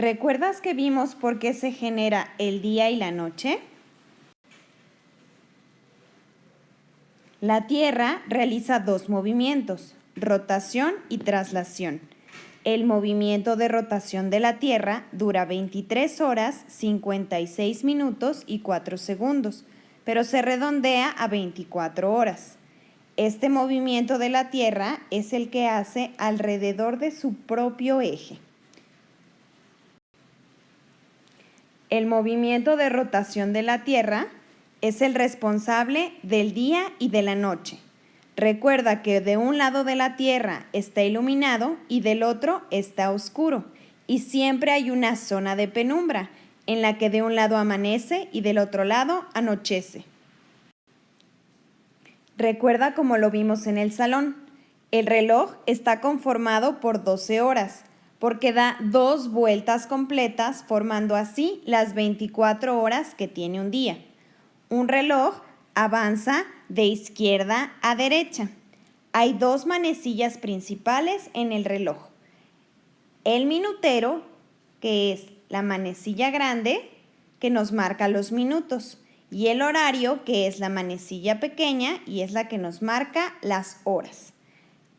¿Recuerdas que vimos por qué se genera el día y la noche? La Tierra realiza dos movimientos, rotación y traslación. El movimiento de rotación de la Tierra dura 23 horas, 56 minutos y 4 segundos, pero se redondea a 24 horas. Este movimiento de la Tierra es el que hace alrededor de su propio eje. El movimiento de rotación de la Tierra es el responsable del día y de la noche. Recuerda que de un lado de la Tierra está iluminado y del otro está oscuro. Y siempre hay una zona de penumbra en la que de un lado amanece y del otro lado anochece. Recuerda como lo vimos en el salón. El reloj está conformado por 12 horas porque da dos vueltas completas formando así las 24 horas que tiene un día. Un reloj avanza de izquierda a derecha. Hay dos manecillas principales en el reloj. El minutero, que es la manecilla grande, que nos marca los minutos. Y el horario, que es la manecilla pequeña y es la que nos marca las horas.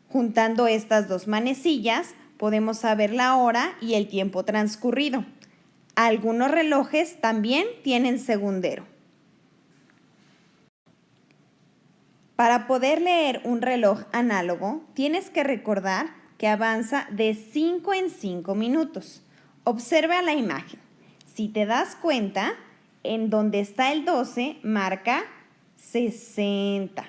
Juntando estas dos manecillas, podemos saber la hora y el tiempo transcurrido. Algunos relojes también tienen segundero. Para poder leer un reloj análogo, tienes que recordar que avanza de 5 en 5 minutos. Observa la imagen. Si te das cuenta, en donde está el 12 marca 60,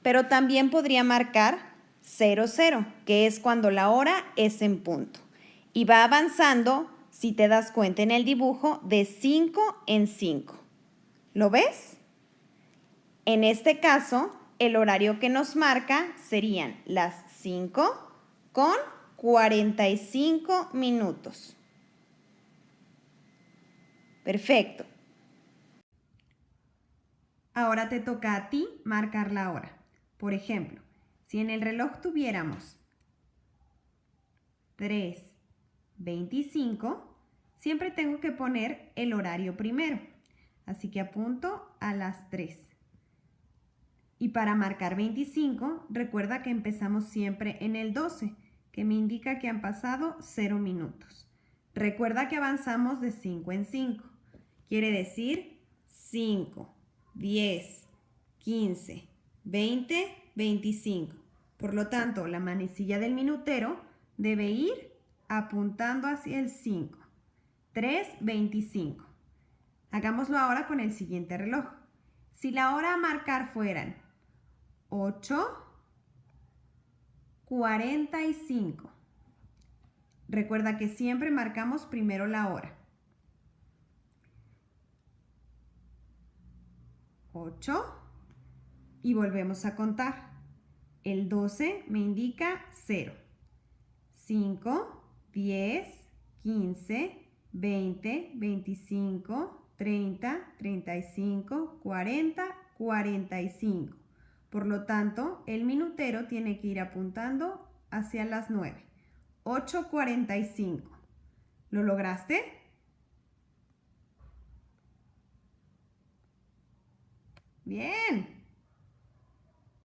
pero también podría marcar 00, que es cuando la hora es en punto. Y va avanzando, si te das cuenta en el dibujo, de 5 en 5. ¿Lo ves? En este caso, el horario que nos marca serían las 5 con 45 minutos. Perfecto. Ahora te toca a ti marcar la hora. Por ejemplo, si en el reloj tuviéramos 3.25, siempre tengo que poner el horario primero. Así que apunto a las 3. Y para marcar 25, recuerda que empezamos siempre en el 12, que me indica que han pasado 0 minutos. Recuerda que avanzamos de 5 en 5. Quiere decir 5, 10, 15, 20, 25. Por lo tanto, la manecilla del minutero debe ir apuntando hacia el 5. 3, 25. Hagámoslo ahora con el siguiente reloj. Si la hora a marcar fueran 8, 45. Recuerda que siempre marcamos primero la hora. 8 y volvemos a contar. El 12 me indica 0. 5, 10, 15, 20, 25, 30, 35, 40, 45. Por lo tanto, el minutero tiene que ir apuntando hacia las 9. 8.45. ¿Lo lograste? Bien.